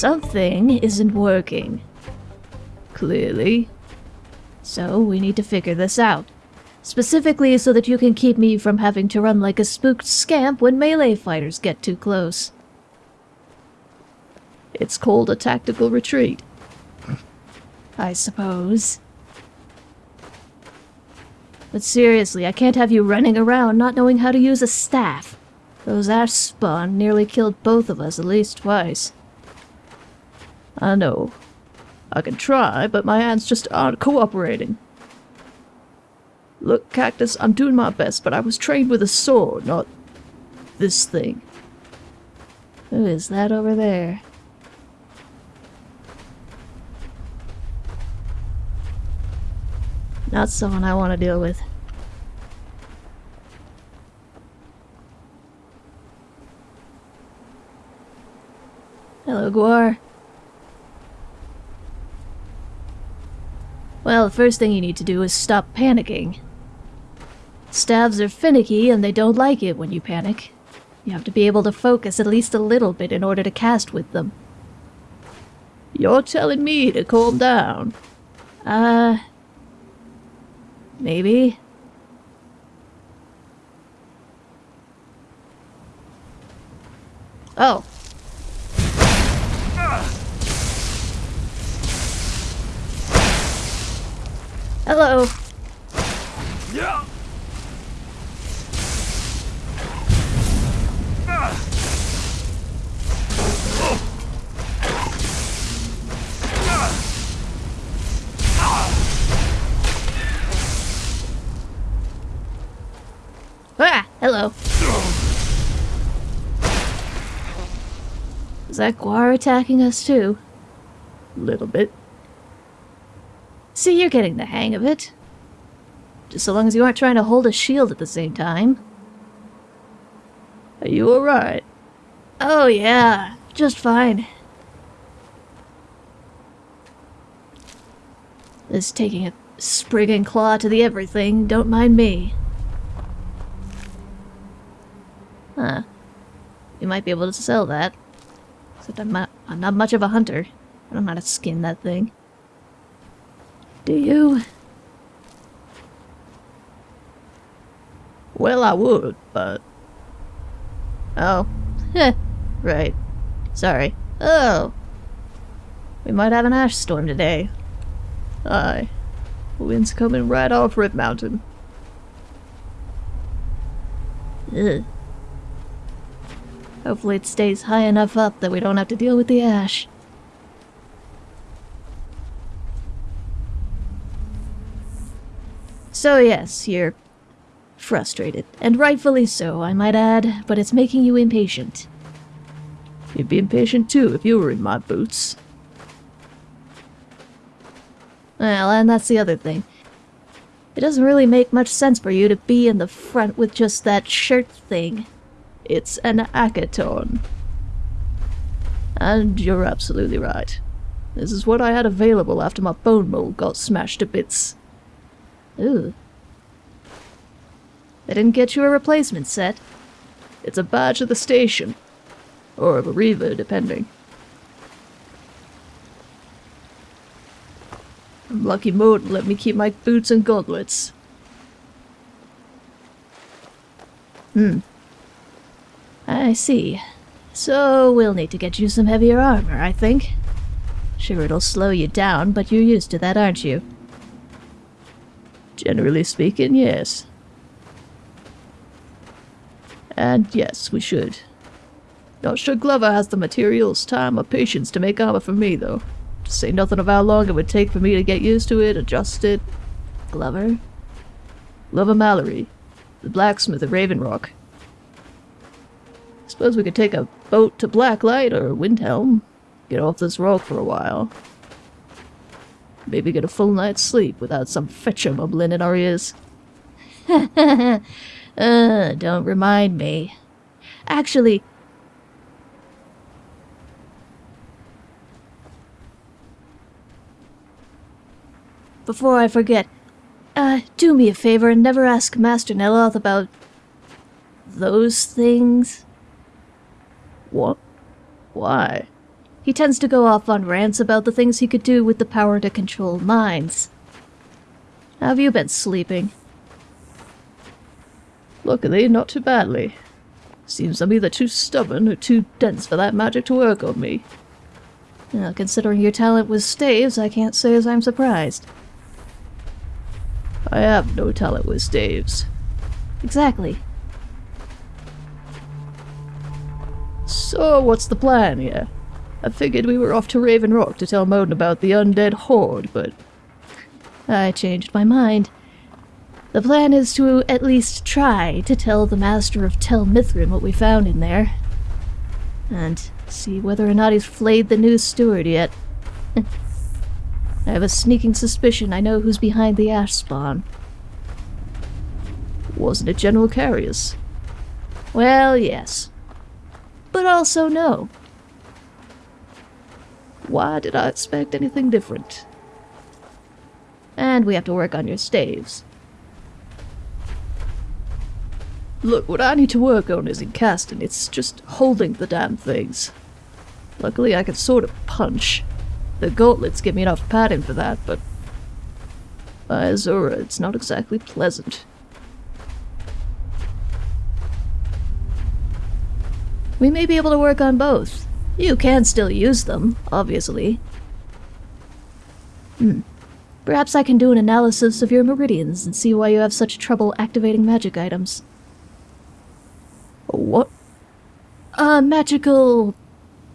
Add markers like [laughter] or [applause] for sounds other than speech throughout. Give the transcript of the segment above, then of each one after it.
Something isn't working. Clearly. So we need to figure this out. Specifically so that you can keep me from having to run like a spooked scamp when melee fighters get too close. It's called a tactical retreat. I suppose. But seriously, I can't have you running around not knowing how to use a staff. Those ash spawn nearly killed both of us at least twice. I know. I can try, but my hands just aren't cooperating. Look, Cactus, I'm doing my best, but I was trained with a sword, not this thing. Who is that over there? Not someone I want to deal with. Hello, Guar. Well, the first thing you need to do is stop panicking. Staves are finicky and they don't like it when you panic. You have to be able to focus at least a little bit in order to cast with them. You're telling me to calm down. Uh... Maybe? Oh. Hello. Yeah. Ah, hello. Is that Guar attacking us too? A Little bit. See, you're getting the hang of it. Just so long as you aren't trying to hold a shield at the same time. Are you alright? Oh yeah, just fine. This taking a sprig and claw to the everything, don't mind me. Huh. You might be able to sell that. Except I'm not, I'm not much of a hunter. I don't know how to skin that thing. Do you? Well, I would, but... Oh. Heh. right. Sorry. Oh. We might have an ash storm today. Aye. The wind's coming right off Red Mountain. Ugh. Hopefully it stays high enough up that we don't have to deal with the ash. So yes, you're frustrated. And rightfully so, I might add, but it's making you impatient. You'd be impatient too if you were in my boots. Well, and that's the other thing. It doesn't really make much sense for you to be in the front with just that shirt thing. It's an Akaton. And you're absolutely right. This is what I had available after my bonemold got smashed to bits. Ooh. They didn't get you a replacement set. It's a badge of the station. Or of a reaver, depending. I'm Lucky Mode let me keep my boots and gauntlets. Hmm. I see. So we'll need to get you some heavier armor, I think. Sure, it'll slow you down, but you're used to that, aren't you? Generally speaking, yes. And yes, we should. Not sure Glover has the materials, time, or patience to make armor for me, though. To say nothing of how long it would take for me to get used to it, adjust it. Glover? Glover Mallory, the blacksmith of Raven Rock. Suppose we could take a boat to Blacklight or Windhelm. Get off this rock for a while. Maybe get a full night's sleep without some fetcher mumbling in our ears. [laughs] uh, don't remind me. Actually, before I forget, uh, do me a favor and never ask Master Neloth about those things. What? Why? He tends to go off on rants about the things he could do with the power to control minds. How have you been sleeping? Luckily, not too badly. Seems I'm either too stubborn or too dense for that magic to work on me. Now, considering your talent with staves, I can't say as I'm surprised. I have no talent with staves. Exactly. So, what's the plan here? I figured we were off to Raven Rock to tell Modin about the undead horde, but I changed my mind. The plan is to at least try to tell the Master of Tel Mithryn what we found in there. And see whether or not he's flayed the new steward yet. [laughs] I have a sneaking suspicion I know who's behind the ash spawn. wasn't it General Carius? Well, yes. But also no. Why did I expect anything different? And we have to work on your staves. Look, what I need to work on isn't casting, it's just holding the damn things. Luckily, I can sort of punch. The gauntlets give me enough padding for that, but... By Azura, it's not exactly pleasant. We may be able to work on both. You can still use them, obviously. Hmm. Perhaps I can do an analysis of your meridians and see why you have such trouble activating magic items. What? A magical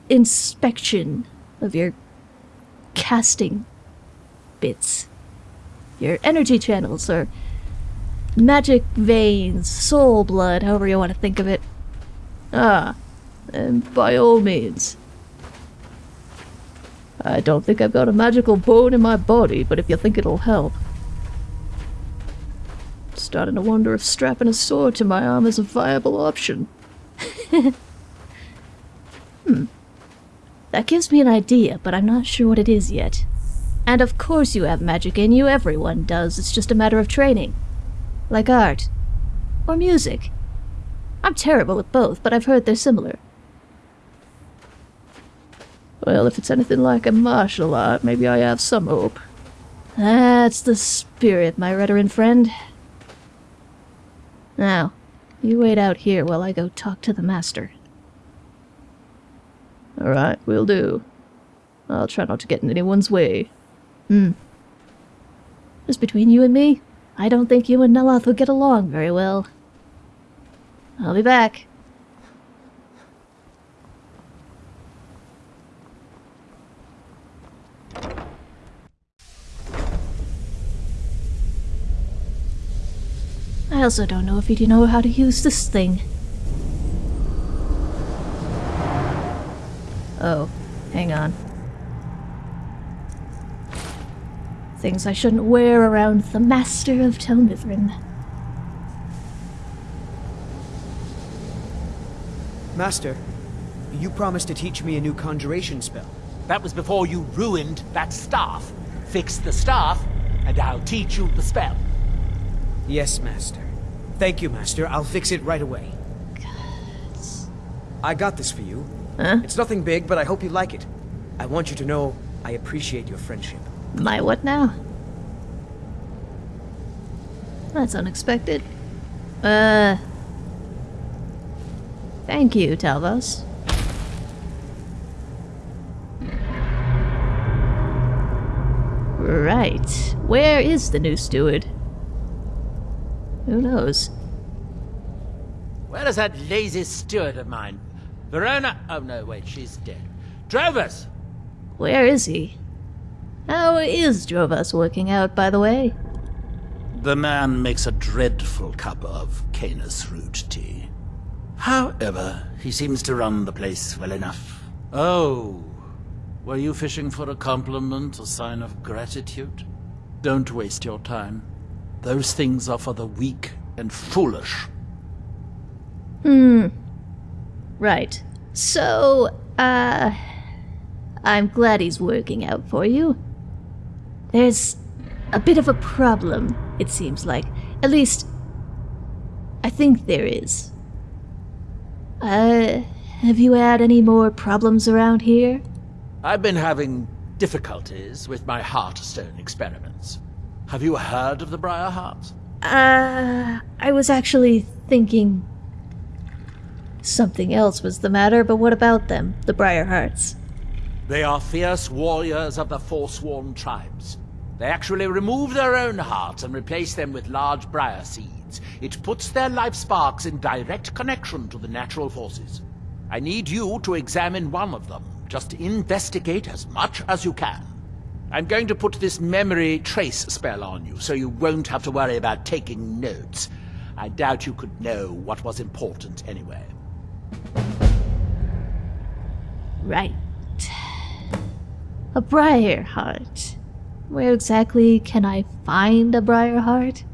inspection of your casting bits. Your energy channels, or magic veins, soul blood, however you want to think of it. Ah, and by all means. I don't think I've got a magical bone in my body, but if you think it'll help. I'm Starting to wonder if strapping a sword to my arm is a viable option. [laughs] hmm. That gives me an idea, but I'm not sure what it is yet. And of course you have magic in you, everyone does. It's just a matter of training. Like art. Or music. I'm terrible at both, but I've heard they're similar. Well, if it's anything like a martial art, maybe I have some hope. That's the spirit, my Redoran friend. Now, you wait out here while I go talk to the master. Alright, will do. I'll try not to get in anyone's way. Hmm. Just between you and me, I don't think you and Neloth will get along very well. I'll be back. I also don't know if you know how to use this thing. Oh, hang on. Things I shouldn't wear around the Master of Tel Mithryn. Master, you promised to teach me a new conjuration spell. That was before you ruined that staff. Fix the staff, and I'll teach you the spell. Yes, Master. Thank you, Master. I'll fix it right away. I got this for you. Huh? It's nothing big, but I hope you like it. I want you to know I appreciate your friendship. My what now? That's unexpected. Uh... Thank you, Talvas. Right. Where is the new steward? Who knows? Where is that lazy steward of mine? Varona? Oh no, wait, she's dead. Drovas! Where is he? How is Drovas working out, by the way? The man makes a dreadful cup of Canis root tea. However, he seems to run the place well enough. Oh, were you fishing for a compliment, a sign of gratitude? Don't waste your time. Those things are for the weak and foolish. Hmm. Right. So, uh... I'm glad he's working out for you. There's a bit of a problem, it seems like. At least, I think there is. Uh, have you had any more problems around here? I've been having difficulties with my Heartstone experiments. Have you heard of the Briar Hearts? Uh, I was actually thinking something else was the matter, but what about them, the Briar Hearts? They are fierce warriors of the Forsworn tribes. They actually remove their own hearts and replace them with large briar seeds. It puts their life sparks in direct connection to the natural forces. I need you to examine one of them. Just investigate as much as you can. I'm going to put this memory trace spell on you, so you won't have to worry about taking notes. I doubt you could know what was important anyway. Right. A Briar Heart. Where exactly can I find a Briar Heart?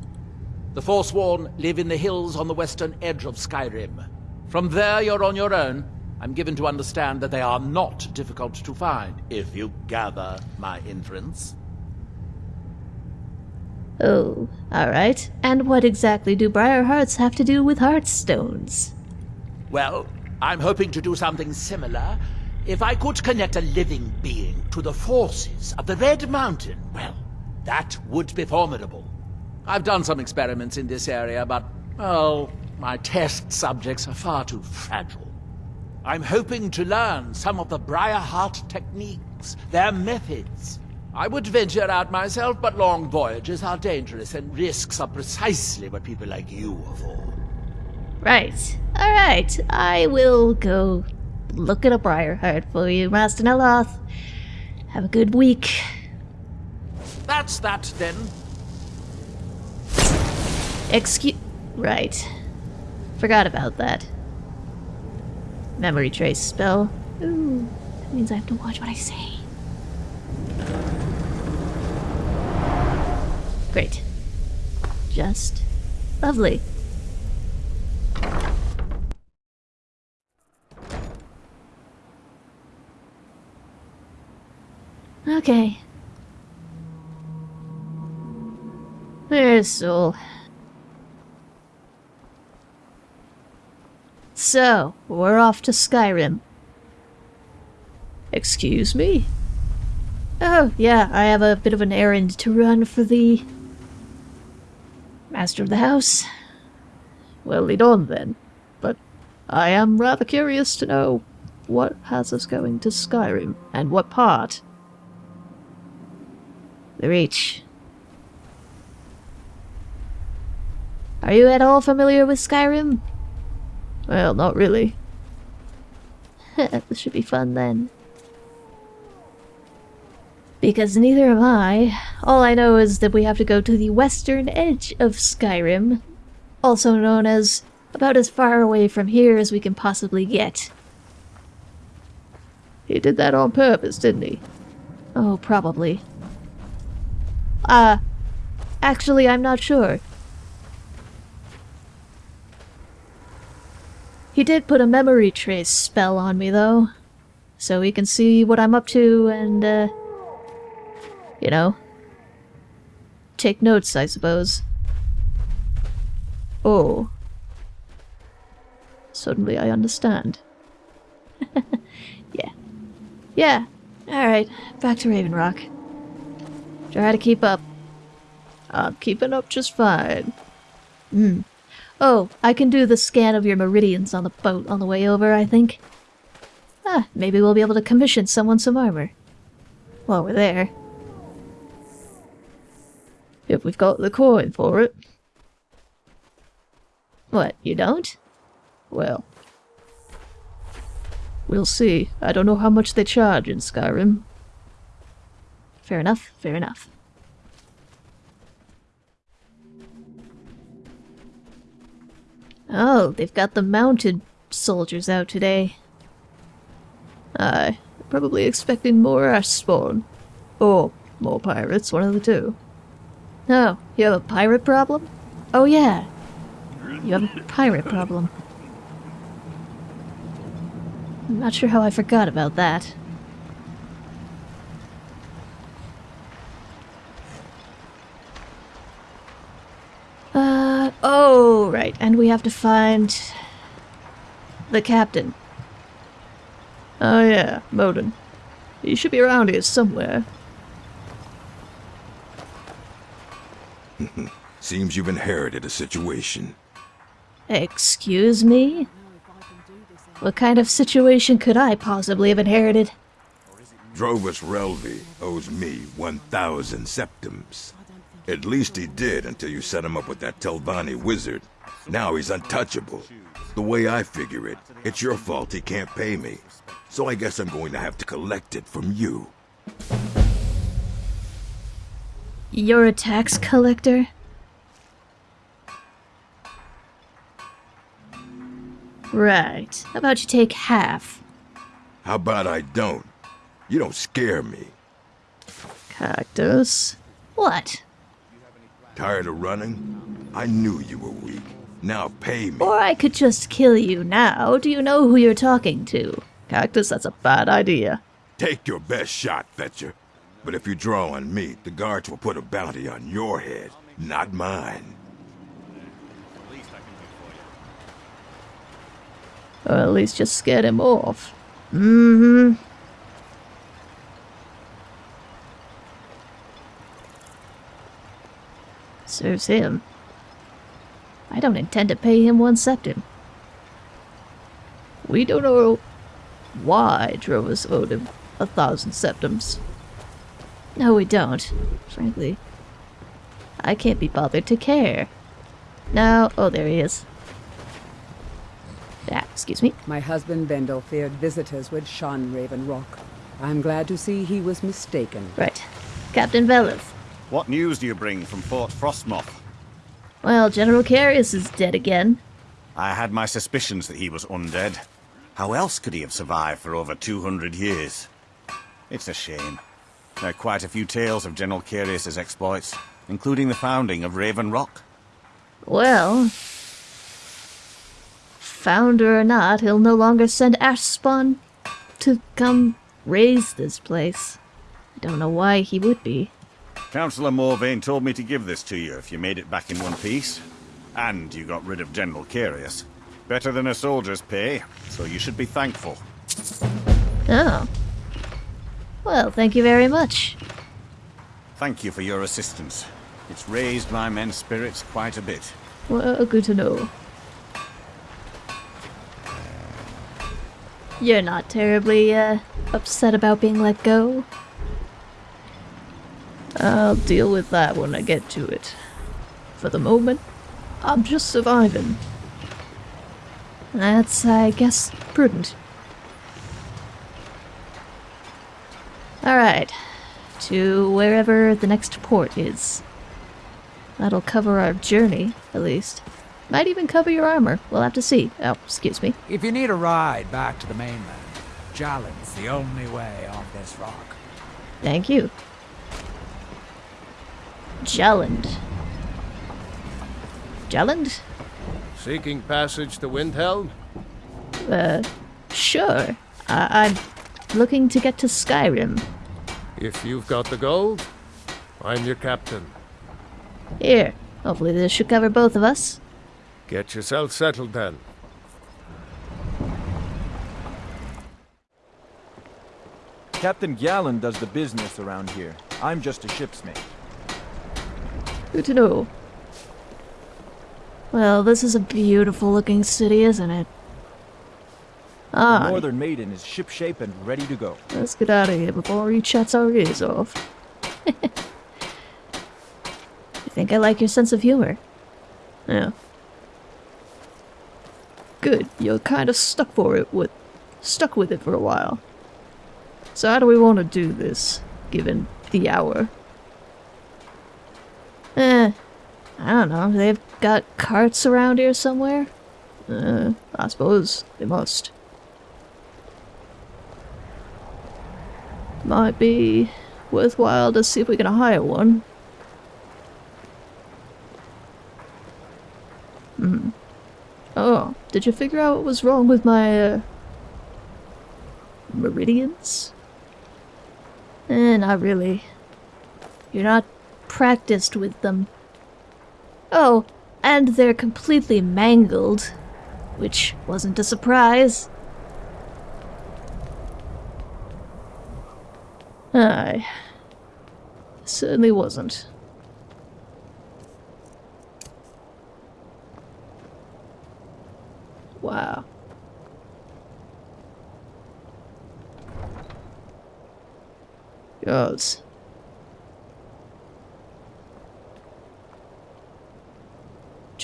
The Forsworn live in the hills on the western edge of Skyrim. From there, you're on your own. I'm given to understand that they are not difficult to find, if you gather my inference. Oh, alright. And what exactly do Briar Hearts have to do with Heartstones? Well, I'm hoping to do something similar. If I could connect a living being to the forces of the Red Mountain, well, that would be formidable. I've done some experiments in this area, but, oh, my test subjects are far too fragile. I'm hoping to learn some of the Briarheart techniques, their methods. I would venture out myself, but long voyages are dangerous, and risks are precisely what people like you are for. Right. Alright. I will go look at a Briarheart for you, Master Neloth. Have a good week. That's that, then. Excuse. Right. Forgot about that. Memory trace spell. Ooh, that means I have to watch what I say. Great. Just lovely. Okay. There's Soul. So, we're off to Skyrim. Excuse me? Oh, yeah, I have a bit of an errand to run for the... Master of the house. Well, lead on then. But I am rather curious to know what has us going to Skyrim, and what part? The Reach. Are you at all familiar with Skyrim? Well, not really. [laughs] this should be fun then. Because neither am I. All I know is that we have to go to the western edge of Skyrim, also known as about as far away from here as we can possibly get. He did that on purpose, didn't he? Oh, probably. Uh, actually, I'm not sure. He did put a memory trace spell on me, though. So he can see what I'm up to and, uh... You know. Take notes, I suppose. Oh. Suddenly I understand. [laughs] yeah. Yeah. Alright, back to Raven Rock. Try to keep up. I'm keeping up just fine. Hmm. Oh, I can do the scan of your meridians on the boat on the way over, I think. Ah, maybe we'll be able to commission someone some armor. While we're there. If we've got the coin for it. What, you don't? Well. We'll see. I don't know how much they charge in Skyrim. Fair enough, fair enough. Oh, they've got the mounted soldiers out today. Aye, probably expecting more ash spawn. Or more pirates, one of the two. Oh, you have a pirate problem? Oh yeah, you have a pirate problem. I'm not sure how I forgot about that. Uh, oh, right, and we have to find the captain. Oh yeah, Modin. He should be around here somewhere. [laughs] Seems you've inherited a situation. Excuse me? What kind of situation could I possibly have inherited? Drovas Relvi owes me 1,000 septims. At least he did until you set him up with that Telvanni wizard. Now he's untouchable. The way I figure it, it's your fault he can't pay me. So I guess I'm going to have to collect it from you. You're a tax collector? Right. How about you take half? How about I don't? You don't scare me. Cactus. What? Tired of running? I knew you were weak. Now pay me. Or I could just kill you now. Do you know who you're talking to? Cactus, that's a bad idea. Take your best shot, Fetcher. But if you draw on me, the guards will put a bounty on your head, not mine. Or at least just scared him off. Mm-hmm. Serves him. I don't intend to pay him one septim. We don't know why Drovas owed him a thousand septims. No, we don't. Frankly, I can't be bothered to care. Now, oh, there he is. Ah, excuse me. My husband Bendel feared visitors would shun Raven Rock. I'm glad to see he was mistaken. Right. Captain Veleth. What news do you bring from Fort Frostmoth? Well, General Carius is dead again. I had my suspicions that he was undead. How else could he have survived for over 200 years? It's a shame. There are quite a few tales of General Carius's exploits, including the founding of Raven Rock. Well, founder or not, he'll no longer send Ashspawn to come raise this place. I don't know why he would be. Councillor Morvayn told me to give this to you if you made it back in one piece. And you got rid of General Carius. Better than a soldier's pay, so you should be thankful. Oh. Well, thank you very much. Thank you for your assistance. It's raised my men's spirits quite a bit. Well, good to know. You're not terribly, uh, upset about being let go? I'll deal with that when I get to it. For the moment, I'm just surviving. That's, I guess, prudent. Alright. To wherever the next port is. That'll cover our journey, at least. Might even cover your armor. We'll have to see. Oh, excuse me. If you need a ride back to the mainland, Gjalund's the only way on this rock. Thank you. Jelland. Jelland? Seeking passage to Windhelm? Uh, sure. I I'm looking to get to Skyrim. If you've got the gold, I'm your captain. Here. Hopefully this should cover both of us. Get yourself settled then. Captain Gallen does the business around here. I'm just a ship's mate. Good to know. Well, this is a beautiful looking city, isn't it? Ah. The Northern Maiden is shipshape and ready to go. Let's get out of here before he chats our ears off. [laughs] I think I like your sense of humor. Yeah. Good. You're kind of stuck for it with stuck with it for a while. So how do we want to do this, given the hour? Eh, I don't know. They've got carts around here somewhere? Uh, I suppose they must. Might be worthwhile to see if we can hire one. Hmm. Oh, did you figure out what was wrong with my, uh, meridians? Eh, not really. You're not practiced with them. Oh, and they're completely mangled. Which wasn't a surprise. Aye. Certainly wasn't. Wow. Gods.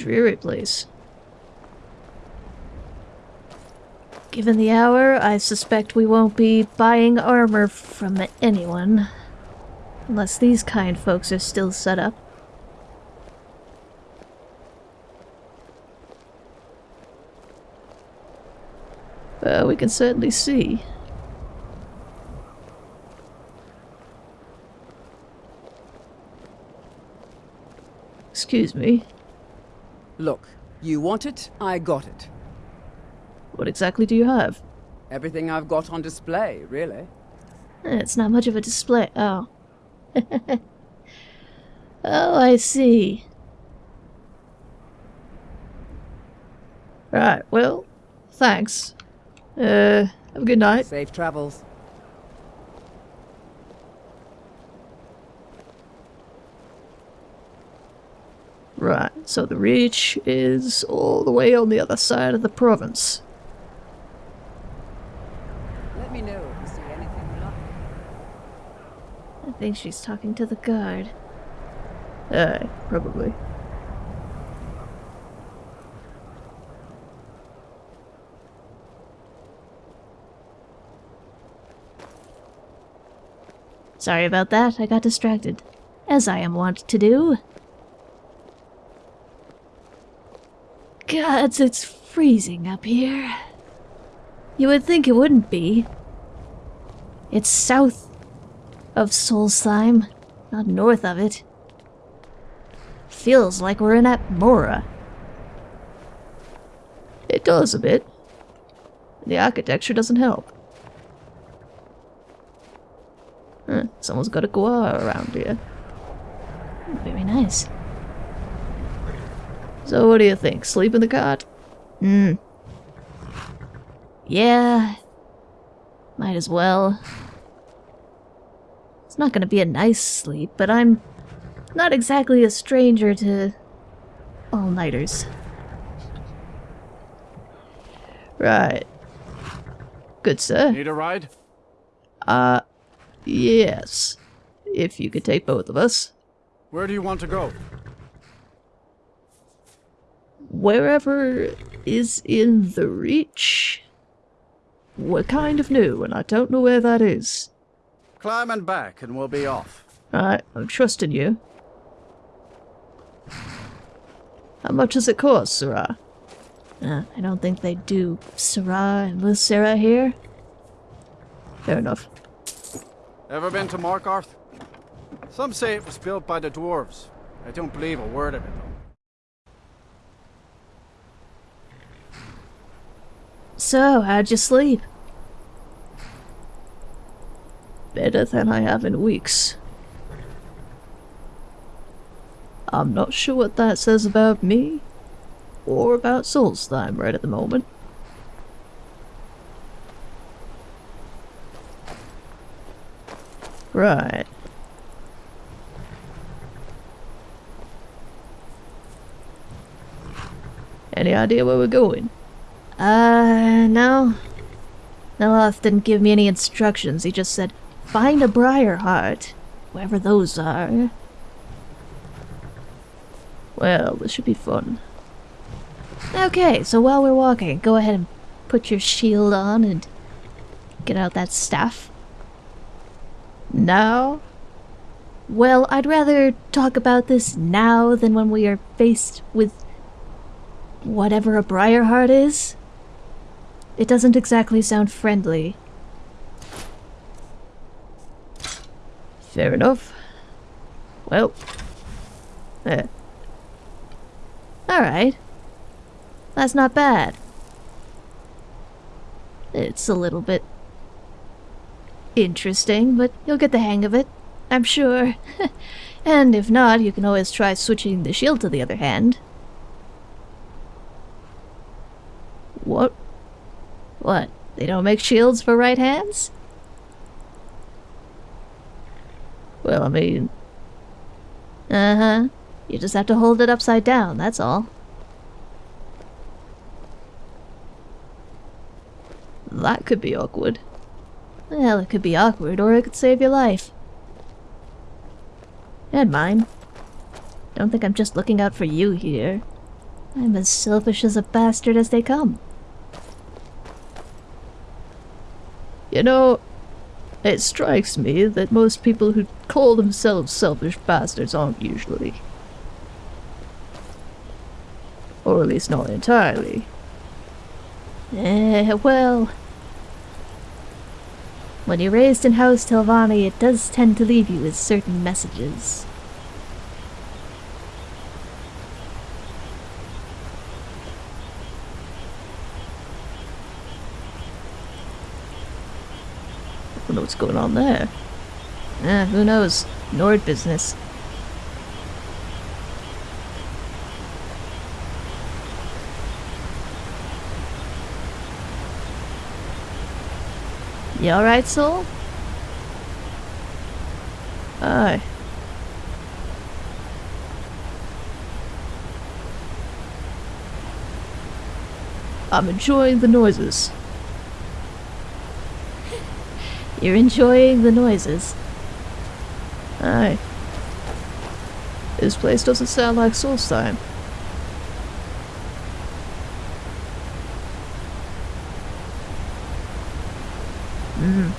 Dreary place. Given the hour, I suspect we won't be buying armor from anyone. Unless these kind folks are still set up. Well, we can certainly see. Excuse me. Look, you want it, I got it. What exactly do you have? Everything I've got on display, really. Eh, It's not much of a display. Oh. [laughs] oh, I see. Right, well, thanks. Uh, have a good night. Safe travels. Right, so the reach is all the way on the other side of the province. Let me know if you see anything. I think she's talking to the guard. Aye, probably. Sorry about that, I got distracted. As I am wont to do. Gods, it's freezing up here. You would think it wouldn't be. It's south of Solstheim, not north of it. Feels like we're in Atmora. It does a bit. The architecture doesn't help. Huh, someone's got a guar around here. Very nice. So what do you think? Sleep in the cart? Hmm. Yeah. Might as well. It's not gonna be a nice sleep, but I'm not exactly a stranger to all-nighters. Right. Good, sir. Need a ride? Uh, yes. If you could take both of us. Where do you want to go? Wherever is in the reach. We're kind of new, and I don't know where that is. Climb and back, and we'll be off. Alright, I'm trusting you. How much does it cost, sera? Uh, I don't think they do sera and muthsera here. Fair enough. Ever been to Markarth? Some say it was built by the dwarves. I don't believe a word of it, though. So, how'd you sleep? Better than I have in weeks. I'm not sure what that says about me, or about Solstheim right at the moment. Right. Any idea where we're going? Uh, no. Neloth didn't give me any instructions. He just said, find a briar heart, wherever those are. Well, this should be fun. Okay, so while we're walking, go ahead and put your shield on and get out that staff. Now? Well, I'd rather talk about this now than when we are faced with whatever a briar heart is. It doesn't exactly sound friendly. Fair enough. Well, uh, there. Alright. That's not bad. It's a little bit interesting, but you'll get the hang of it, I'm sure. [laughs] and if not, you can always try switching the shield to the other hand. What? What? They don't make shields for right hands? Well, I mean, Uh-huh. You just have to hold it upside down, that's all. that could be awkward. Well, it could be awkward, or it could save your life. And mine. Don't think I'm just looking out for you here. I'm as selfish as a bastard as they come. You know, it strikes me that most people who call themselves selfish bastards aren't usually. Or at least not entirely. Eh, well... When you're raised in House Telvanni, it does tend to leave you with certain messages. Know what's going on there. Eh, who knows? Nord business. You alright, Soul? Aye. I'm enjoying the noises. You're enjoying the noises. Aye. This place doesn't sound like Solstheim. Mm.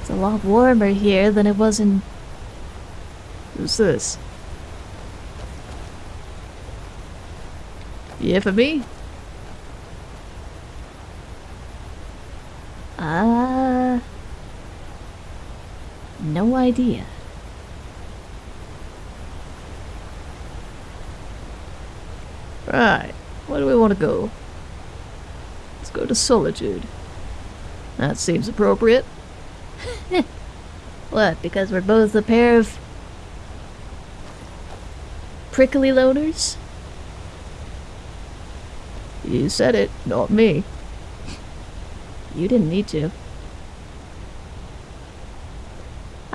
It's a lot warmer here than it was in... Who's this? Yeah, for me? Uh... No idea. Right. Where do we want to go? Let's go to Solitude. That seems appropriate. [laughs] What, because we're both a pair of... prickly loners? You said it, not me. You didn't need to.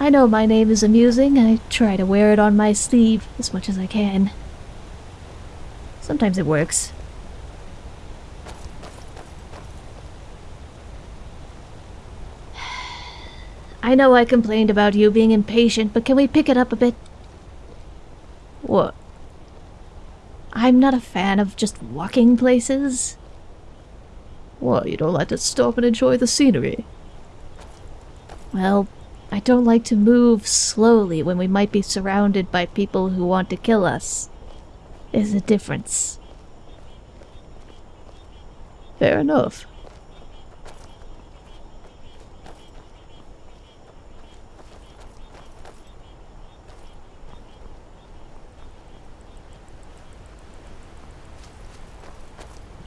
I know my name is amusing. I try to wear it on my sleeve as much as I can. Sometimes it works. [sighs] I know I complained about you being impatient, but can we pick it up a bit? What? I'm not a fan of just walking places. What, you don't like to stop and enjoy the scenery? Well, I don't like to move slowly when we might be surrounded by people who want to kill us. There's a difference. Fair enough.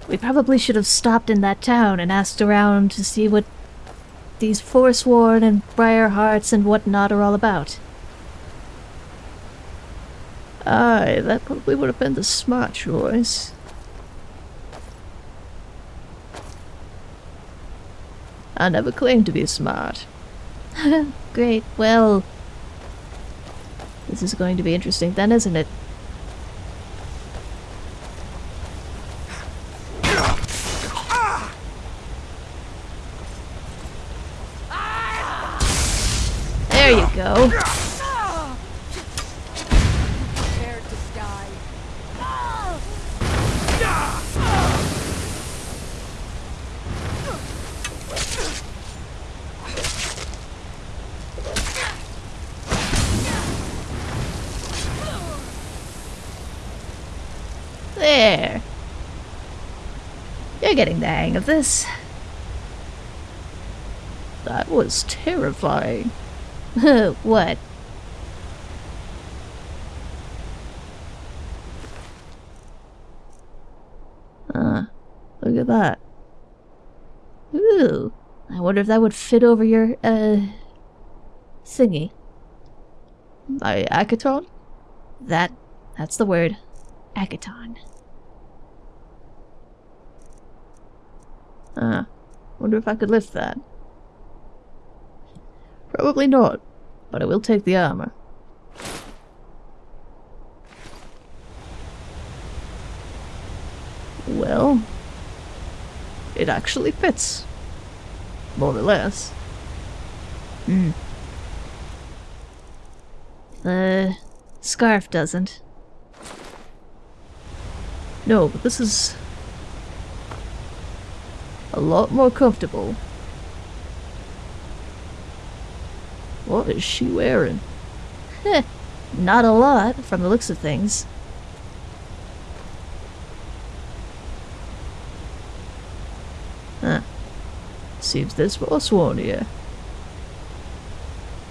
We probably should have stopped in that town and asked around to see what these Forsworn and Briar Hearts and whatnot are all about. Aye, that probably would have been the smart choice. I never claimed to be smart. [laughs] Great, well... This is going to be interesting then, isn't it? There you go. There. You're getting the hang of this. That was terrifying. [laughs] what? Ah, look at that. Ooh. I wonder if that would fit over your, uh... thingy. My Akaton? That, that's the word. Akaton. Ah, wonder if I could lift that. Probably not. but I will take the armor. Well, it actually fits. More or less. Hmm. The scarf doesn't. No, but this is a lot more comfortable. What is she wearing? Heh, not a lot from the looks of things. Huh. Seems there's Forsworn here.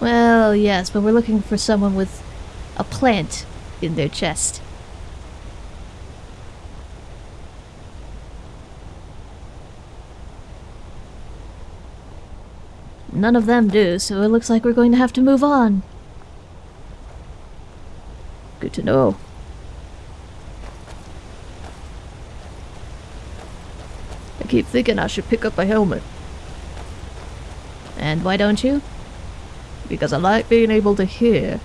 Well, yes, but we're looking for someone with a plant in their chest. None of them do, so it looks like we're going to have to move on. Good to know. I keep thinking I should pick up a helmet. And why don't you? Because I like being able to hear.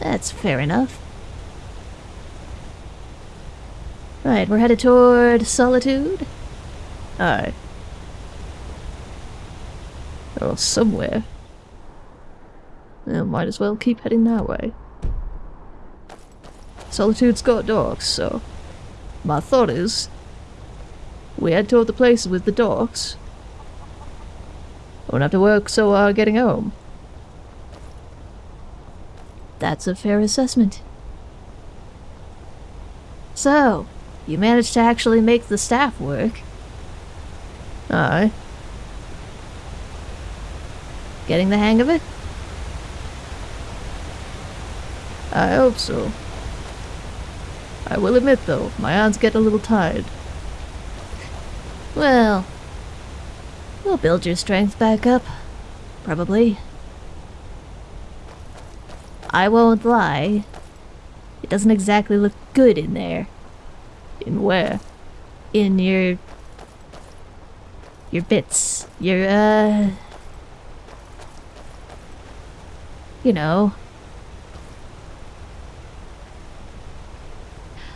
That's fair enough. Right, we're headed toward Solitude? Aye. Or somewhere. Well, might as well keep heading that way. Solitude's got dogs, so... My thought is... We head toward the place with the dogs. Won't have to work so hard getting home. That's a fair assessment. So, you managed to actually make the staff work. Aye. Getting the hang of it? I hope so. I will admit though, my hands get a little tired. Well, we'll build your strength back up. Probably. I won't lie. It doesn't exactly look good in there. In where? In your... Your bits. Your, uh... You know.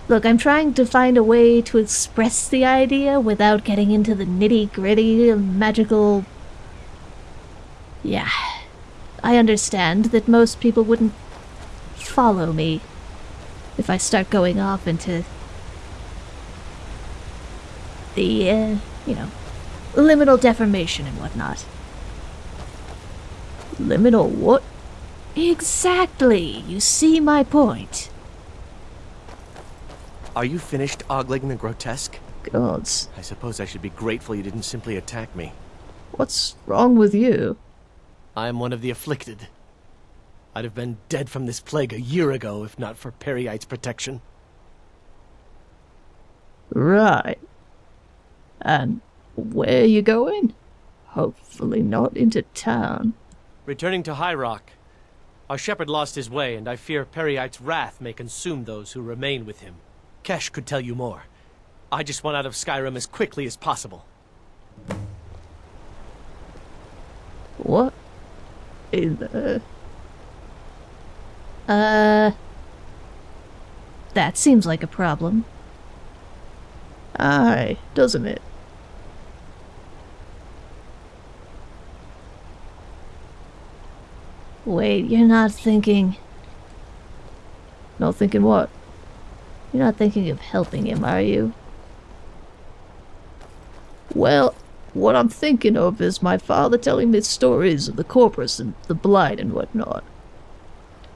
Look, I'm trying to find a way to express the idea without getting into the nitty-gritty magical... Yeah. I understand that most people wouldn't follow me if I start going off into the, uh, you know, liminal deformation and whatnot. Liminal what? Exactly! You see my point. Are you finished ogling the grotesque? Gods. I suppose I should be grateful you didn't simply attack me. What's wrong with you? I am one of the afflicted. I'd have been dead from this plague a year ago if not for Peryite's protection. Right. And where are you going? Hopefully not into town. Returning to High Rock. Our shepherd lost his way, and I fear Peryite's wrath may consume those who remain with him. Kesh could tell you more. I just want out of Skyrim as quickly as possible. What? In the... Uh... That seems like a problem. Aye, doesn't it? Wait, you're not thinking... Not thinking what? You're not thinking of helping him, are you? Well, what I'm thinking of is my father telling me stories of the Corprus and the Blight and whatnot.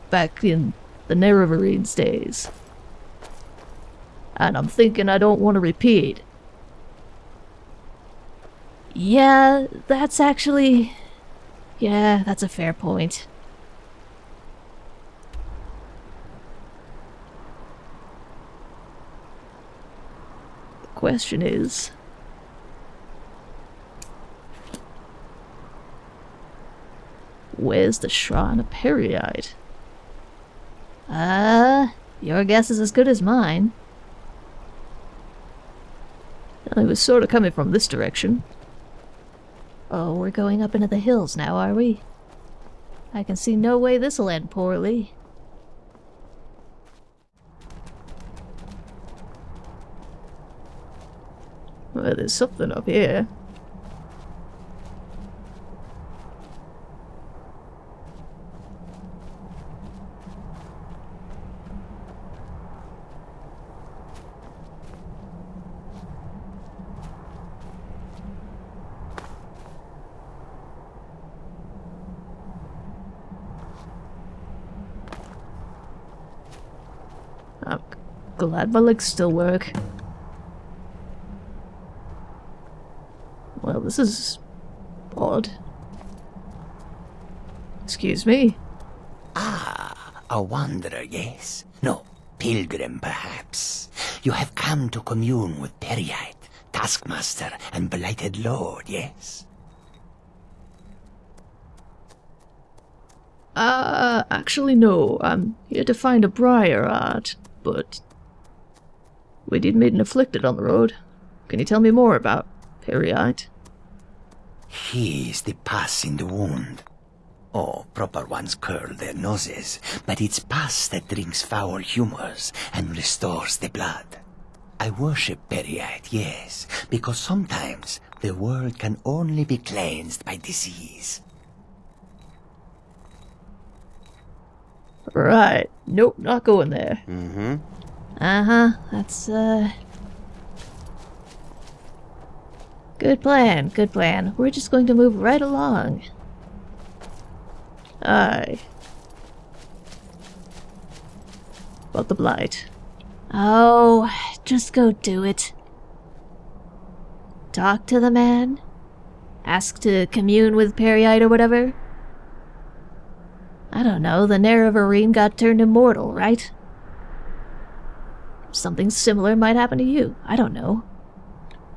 Back in the Nerevarines days. And I'm thinking I don't want to repeat. Yeah, that's actually... Yeah, that's a fair point. Question is... Where's the Shrine of Peryite? Uh, your guess is as good as mine. Well, it was sort of coming from this direction. Oh, we're going up into the hills now, are we? I can see no way this'll end poorly. Well, there's something up here. Glad my legs still work. Well, this is odd. Excuse me. Ah, a wanderer, yes? No, pilgrim, perhaps. You have come to commune with Peryite, Taskmaster, and Blighted Lord, yes? Uh, actually no, I'm here to find a Briarheart, but... We did meet an afflicted on the road. Can you tell me more about Peryite? He is the pus in the wound. Oh, proper ones curl their noses, but it's pus that drinks foul humors and restores the blood. I worship Peryite, yes, because sometimes the world can only be cleansed by disease. Right. Nope, not going there. Mm-hmm. Uh-huh, that's, uh... Good plan, good plan. We're just going to move right along. Aye. About the blight. Oh, just go do it. Talk to the man? Ask to commune with Peryite or whatever? I don't know, the Nerevarine got turned immortal, right? Something similar might happen to you. I don't know.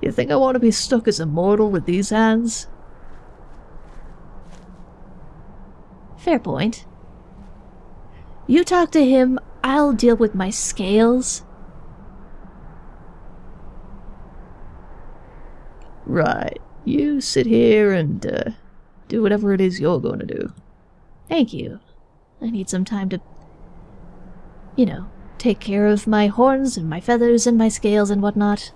You think I want to be stuck as a mortal with these hands? Fair point. You talk to him, I'll deal with my scales. Right. You sit here and, uh, do whatever it is you're going to do. Thank you. I need some time to, you know, take care of my horns and my feathers and my scales and whatnot.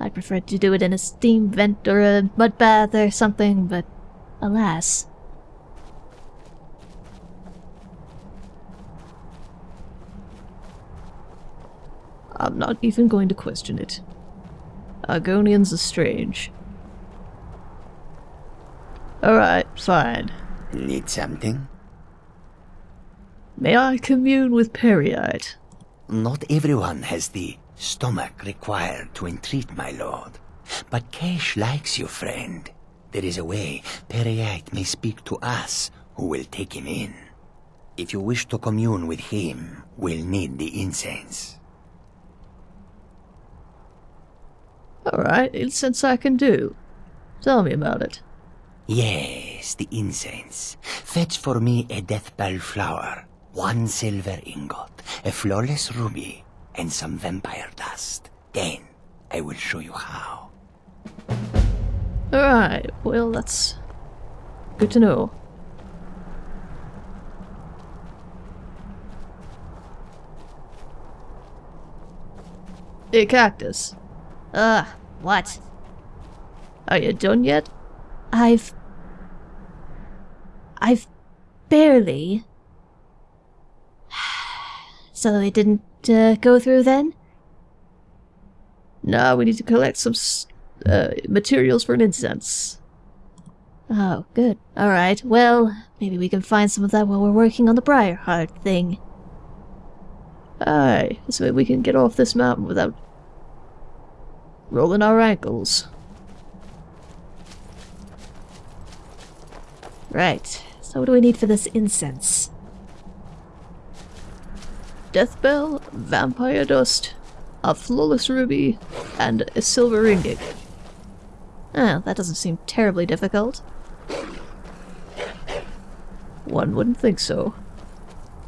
I'd prefer to do it in a steam vent or a mud bath or something, but alas. I'm not even going to question it. Argonians are strange. Alright, fine. Need something? May I commune with Peryite? Not everyone has the stomach required to entreat my lord. But Kesh likes you, friend. There is a way Peryite may speak to us who will take him in. If you wish to commune with him, we'll need the incense. Alright, incense I can do. Tell me about it. Yes, the incense. Fetch for me a deathbell flower, one silver ingot, a flawless ruby, and some vampire dust. Then I will show you how. Alright, well, that's good to know. Hey, Cactus. Ugh, what? Are you done yet? I've... I've barely... [sighs] So it didn't uh, go through then? No, we need to collect some uh, materials for an incense. Oh, good. Alright, well, maybe we can find some of that while we're working on the Briarheart thing. Aye, this way we can get off this mountain without rolling our ankles. Right, so what do we need for this incense? Death bell, vampire dust, a flawless ruby, and a silver ingot. Oh, that doesn't seem terribly difficult. One wouldn't think so.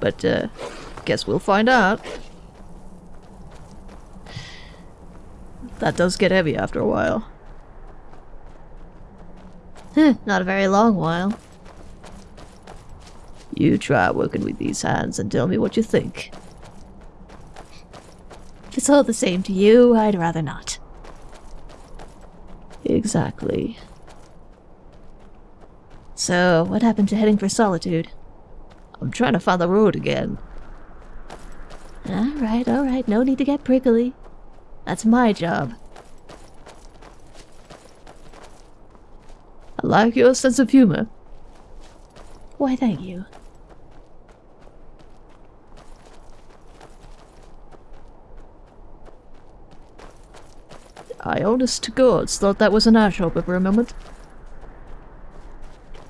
But, uh, guess we'll find out. That does get heavy after a while. Not a very long while. You try working with these hands and tell me what you think. If it's all the same to you, I'd rather not. Exactly. So, what happened to heading for Solitude? I'm trying to find the road again. Alright, alright, no need to get prickly. That's my job. I like your sense of humor. Why, thank you. I honest to gods thought that was an ashhopper for a moment.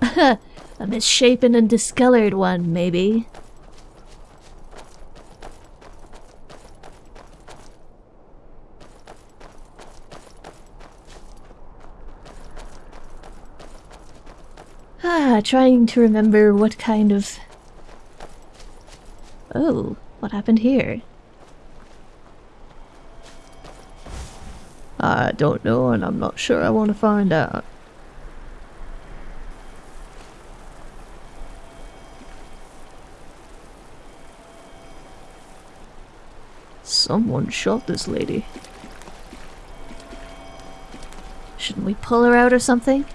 [laughs] a misshapen and discolored one, maybe. [sighs] Ah, trying to remember what kind of... Oh, what happened here? I don't know, and I'm not sure I want to find out. Someone shot this lady. Shouldn't we pull her out or something?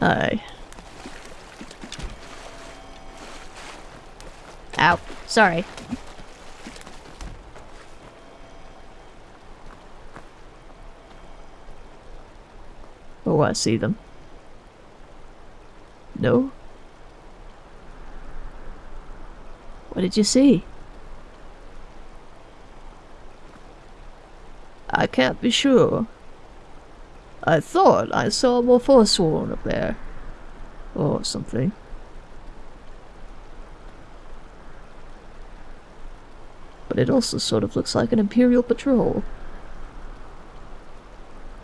Aye. Ow. Sorry. See them. No? What did you see? I can't be sure. I thought I saw more Forsworn up there. Or something. But it also sort of looks like an Imperial patrol.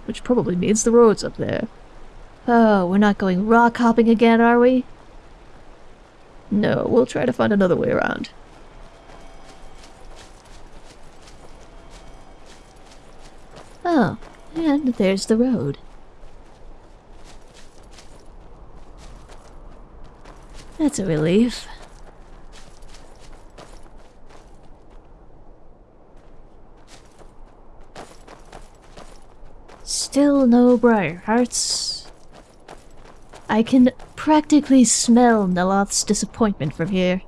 Which probably means the road's up there. Oh, we're not going rock hopping again, are we? No, we'll try to find another way around. Oh, and there's the road. That's a relief. Still no Briarhearts. I can practically smell Neloth's disappointment from here.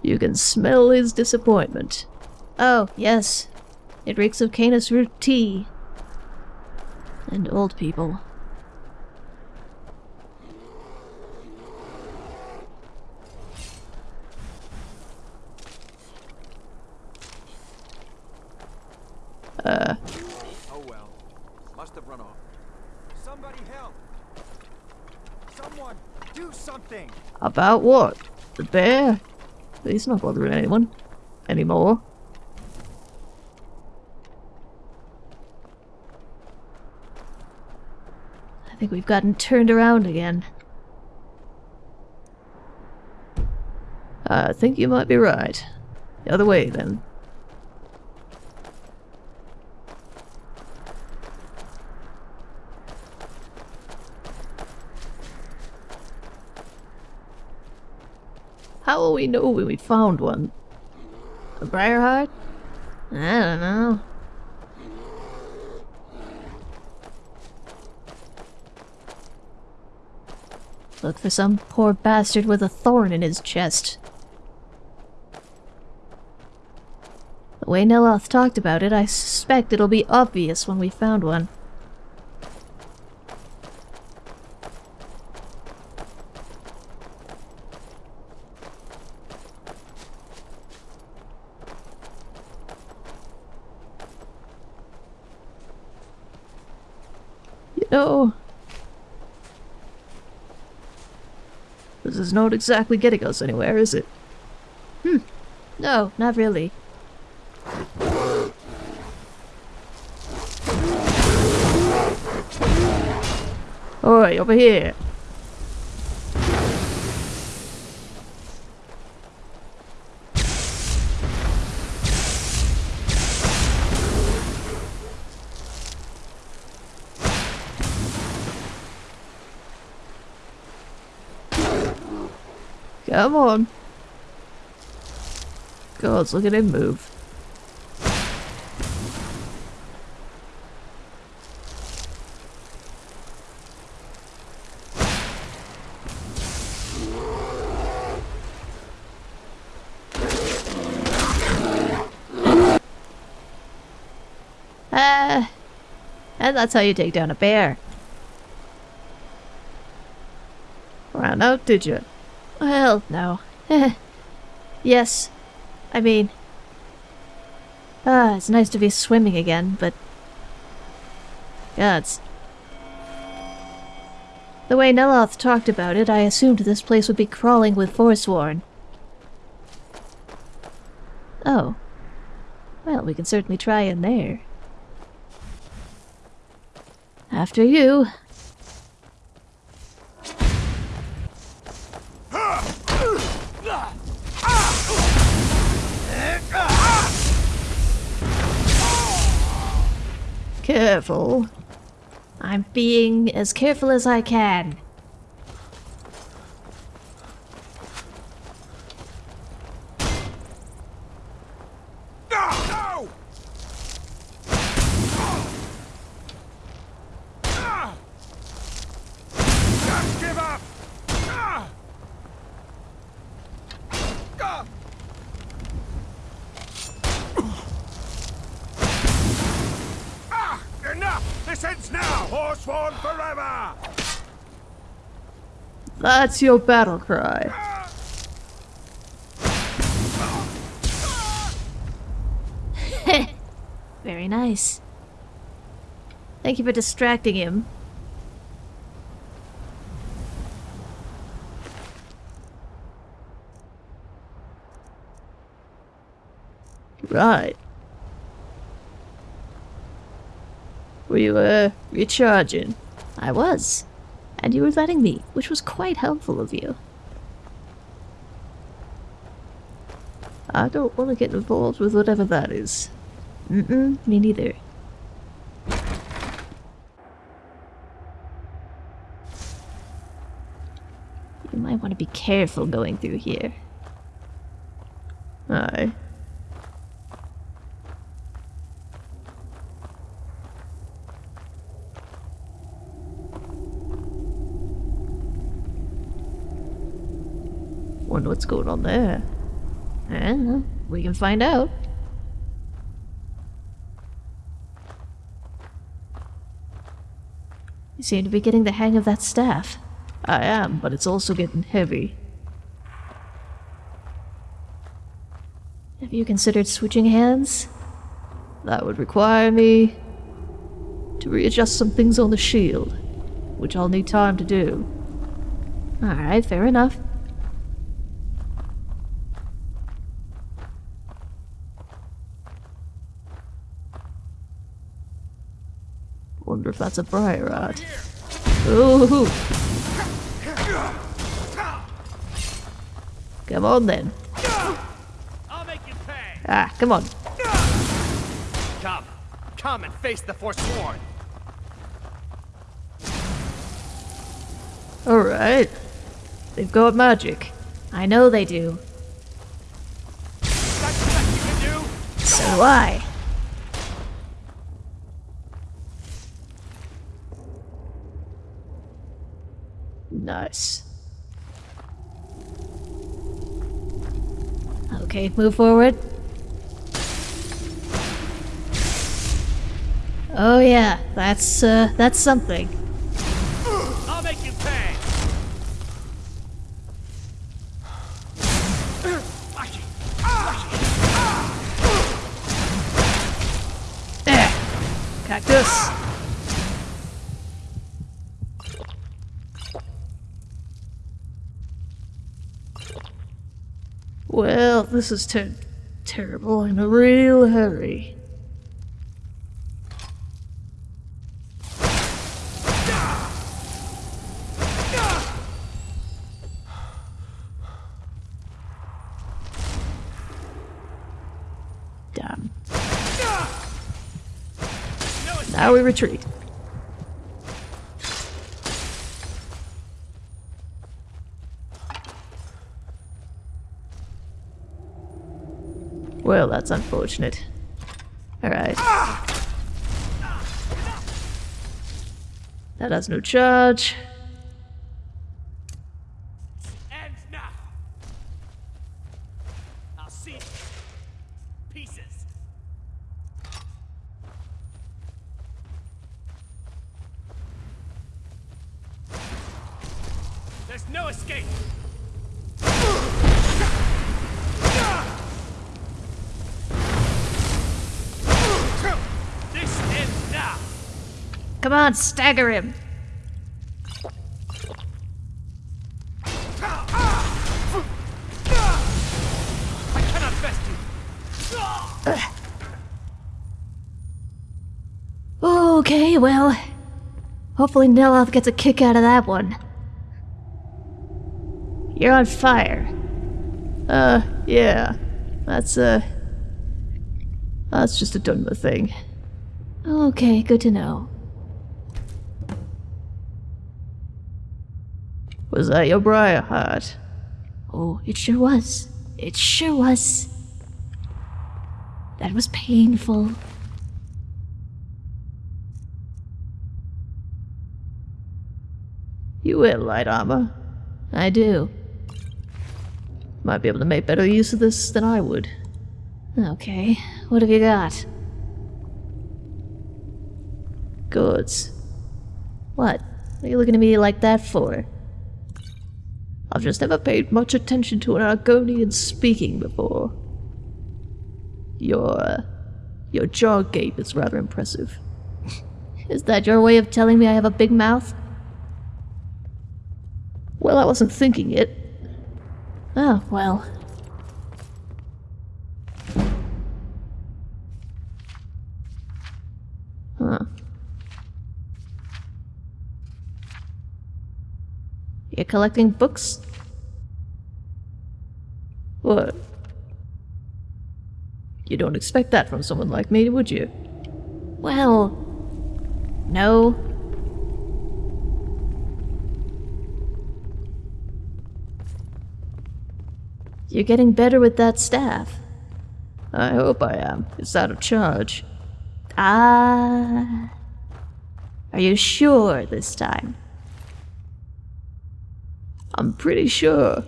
You can smell his disappointment. Oh, yes. It reeks of Canis root tea. And old people. Uh. Oh well. Must have run off. Somebody help! Someone do something! About what? The bear? He's not bothering anyone. Anymore. I think we've gotten turned around again. I think you might be right. The other way, then. How will we know when we found one? A Briarheart? I don't know. Look for some poor bastard with a thorn in his chest. The way Neloth talked about it, I suspect it'll be obvious when we found one. You know... This is not exactly getting us anywhere, is it? Hmm. No, not really. Oi, over here! Come on. Gods, look at him move. Ah, and that's how you take down a bear. Ran out, did you? Well, no. [laughs] yes. I mean... Ah, it's nice to be swimming again, but... Gods. The way Neloth talked about it, I assumed this place would be crawling with Forsworn. Oh. Well, we can certainly try in there. After you. Careful. I'm being as careful as I can. Just give up! Ah! Enough! This ends now! Forsworn forever! That's your battle cry. [laughs] Very nice. Thank you for distracting him. Right. Were you, uh, recharging? I was. And you were letting me, which was quite helpful of you. I don't want to get involved with whatever that is. Mm-mm, me neither. You might want to be careful going through here. Aye. Wonder what's going on there. Eh, we can find out. You seem to be getting the hang of that staff. I am, but it's also getting heavy. Have you considered switching hands? That would require me to readjust some things on the shield, which I'll need time to do. Alright, fair enough. Wonder if that's a briar rod. Ooh! Come on then. I'll make you pay. Ah, come on. Come, come and face the Forsworn. Alright. They've got magic. I know they do. That's the best you can do. So do I. Nice. Okay, move forward. Oh yeah, that's uh that's something. I'll make you pay. There! Cactus! Well, this is ter terrible. Oh, I'm in a real hurry. Damn. Now we retreat. Well, that's unfortunate. Alright. That has no charge. Come on, stagger him. I cannot best you. Okay, well. Hopefully Neloth gets a kick out of that one. You're on fire. Uh, yeah. That's, uh... That's just a Dunmer thing. Okay, good to know. Was that your Briarheart? Oh, it sure was. It sure was. That was painful. You wear light armor. I do. Might be able to make better use of this than I would. Okay, what have you got? Goods. What? What are you looking at me like that for? I've just never paid much attention to an Argonian speaking before. Your, uh, your jaw gape is rather impressive. [laughs] Is that your way of telling me I have a big mouth? Well, I wasn't thinking it. Oh, well. Collecting books? What? You don't expect that from someone like me, would you? Well, no. You're getting better with that staff. I hope I am. It's out of charge. Ah. Are you sure this time? I'm pretty sure.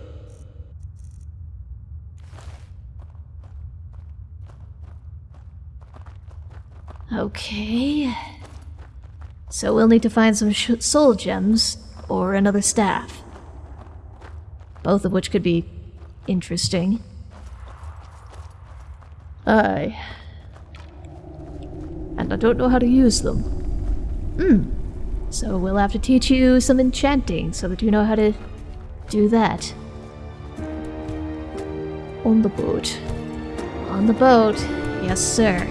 Okay. So we'll need to find some soul gems or another staff. Both of which could be interesting. Aye. And I don't know how to use them. Hmm. So we'll have to teach you some enchanting so that you know how to do that. On the boat. On the boat, yes, sir.